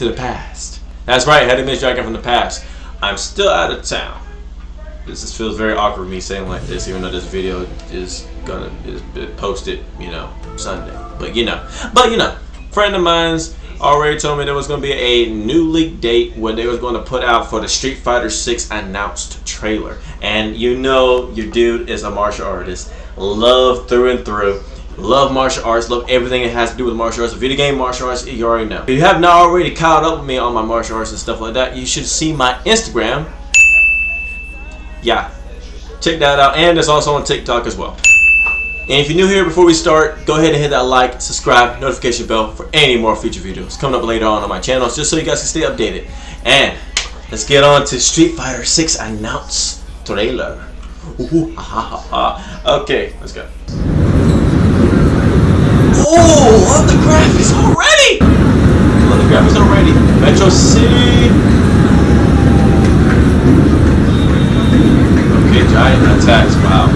to the past. That's right, Head Image Dragon from the past. I'm still out of town. This just feels very awkward me saying like this, even though this video is gonna is posted, you know, Sunday. But you know, but you know, friend of mine's already told me there was to be a new leak date when they was to put out for the Street Fighter 6 announced trailer. And you know your dude is a martial artist. Love through and through. Love martial arts, love everything it has to do with martial arts. Video game martial arts, you already know. If you have not already caught up with me on my martial arts and stuff like that, you should see my Instagram. Yeah, check that out. And it's also on TikTok as well. And if you're new here, before we start, go ahead and hit that like, subscribe, notification bell for any more future videos coming up later on on my channel, just so you guys can stay updated. And let's get on to Street Fighter 6 announce trailer. Ooh, okay, let's go. Oh, love the graphics already! Love the graphics already. Metro City. Okay, giant attacks. Wow.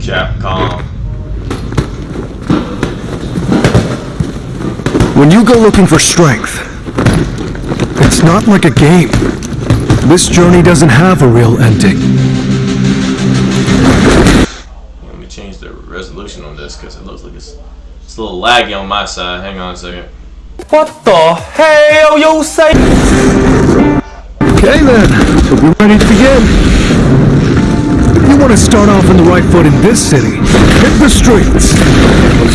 Capcom. When you go looking for strength, it's not like a game. This journey doesn't have a real ending. This because it looks like it's, it's a little laggy on my side. Hang on a second. What the hell you say? Okay then, are we ready to begin? If You want to start off on the right foot in this city. Hit the streets.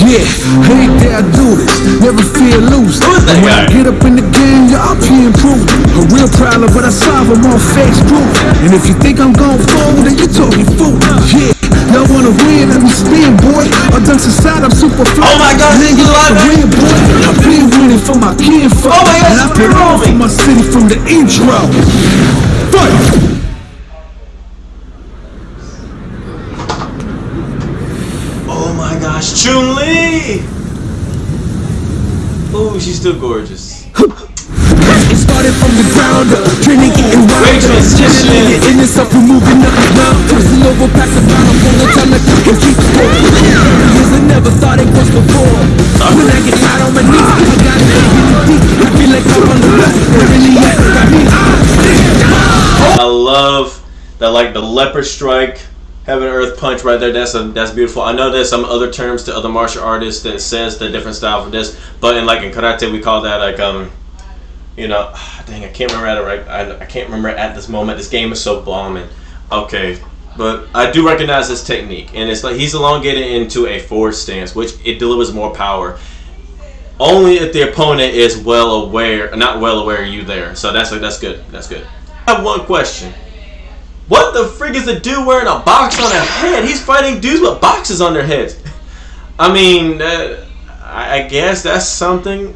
Yeah, hate that I do this. Never fear losing. Who's that when guy? I get up in the game, yeah, I'll be improved. A real problem, but I solve them all face group. And if you think I'm gon' fold, then you talking fool. Yeah, y'all wanna win, let me spin, boy. I done society, I'm super fly. Oh my God, Nigga, he's alive, like a man. real boy. I've been winning for my kinfolk. Oh my God, and I it's put on for my city from the intro. Fight! Oh my gosh, Chun Li! Oh, she's still gorgeous. Started from the ground up, training Great wild up. transition. In yourself, we're moving up and down. Crossing over, passing down, I'm full of time like I can keep score. Years I never thought it was before. When I get tired on my knees, I got it deep. I feel like I'm on the where really at, got me. I love that like the leopard strike, heaven earth punch right there. That's a that's beautiful. I know there's some other terms to other martial artists that says the different style for this, but in like in karate we call that like um, you know, dang I can't remember at right. I, I can't remember at this moment. This game is so bombing. Okay. But I do recognize this technique, and it's like he's elongated into a forward stance, which it delivers more power. Only if the opponent is well aware, not well aware you there. So that's that's good. That's good. I have one question. What the frig is the dude wearing a box on their head? He's fighting dudes with boxes on their heads. I mean, uh, I guess that's something.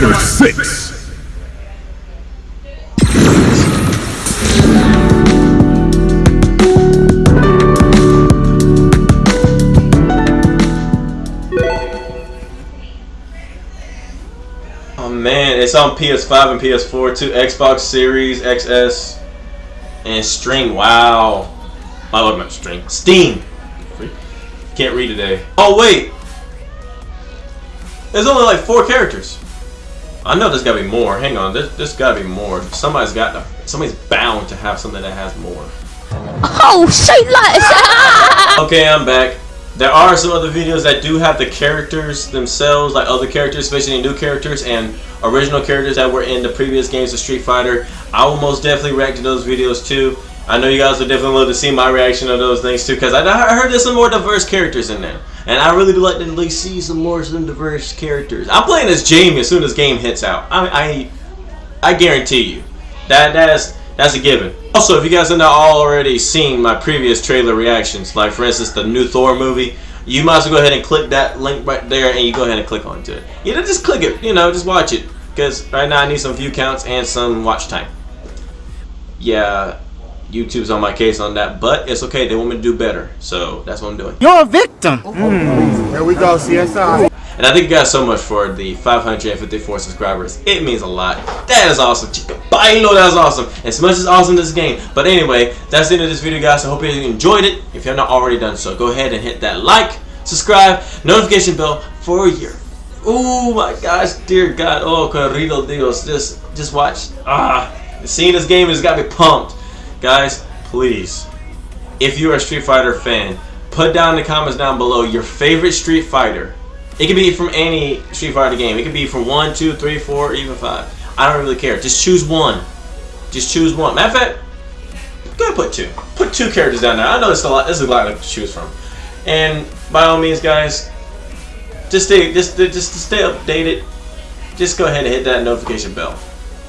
Fighter 6. Oh man, it's on PS5 and PS4 too. Xbox Series XS and String. Wow. Oh, I love my String. Steam. Can't read today. Oh wait. There's only like four characters. I know there's gotta be more. Hang on, there's, there's gotta be more. Somebody's got to, somebody's bound to have something that has more. Oh, shit, like Okay, I'm back. There are some other videos that do have the characters themselves, like other characters, especially new characters and original characters that were in the previous games of Street Fighter. I will most definitely react to those videos too. I know you guys would definitely love to see my reaction to those things too, because I, I heard there's some more diverse characters in there. And I really do like to at least see some more of some diverse characters. I'm playing as Jamie as soon as game hits out. I I, I guarantee you. That that's that's a given. Also, if you guys have not already seen my previous trailer reactions, like for instance the new Thor movie, you might as well go ahead and click that link right there and you go ahead and click onto it. You know, just click it, you know, just watch it. Because right now I need some view counts and some watch time. Yeah, YouTube's on my case on that, but it's okay, they want me to do better. So that's what I'm doing. You're a victim. Here we go, CSI. And I thank you guys so much for the 554 subscribers. It means a lot. That is awesome. Chica bailo, that is awesome. As much as awesome this game. But anyway, that's the end of this video, guys. I hope you enjoyed it. If you have not already done so, go ahead and hit that like, subscribe, notification bell for a year. Oh my gosh, dear God. Oh, corrido Dios. Just, just watch. Ah, seeing this game has got me pumped. Guys, please, if you're a Street Fighter fan, put down in the comments down below your favorite Street Fighter. It could be from any Street Fighter game. It could be from 1, 2, 3, 4, even 5. I don't really care. Just choose one. Just choose one. Matter of fact, go put two. Put two characters down there. I know it's a lot. This is a lot to choose from. And by all means, guys, just stay, just, just stay updated. Just go ahead and hit that notification bell.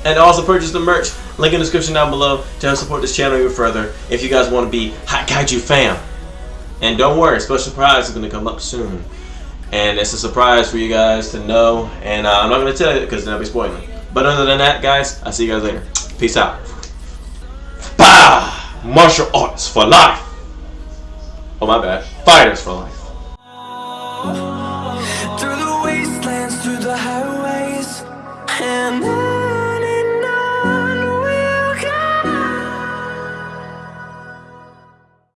And also purchase the merch. Link in the description down below to help support this channel even further. If you guys want to be Hot Kaiju fam. And don't worry, special surprise is going to come up soon. And it's a surprise for you guys to know. And uh, I'm not going to tell you because then I'll be spoiling. But other than that, guys, I'll see you guys later. Peace out. Bah! Martial arts for life. Oh, my bad. Fighters for life.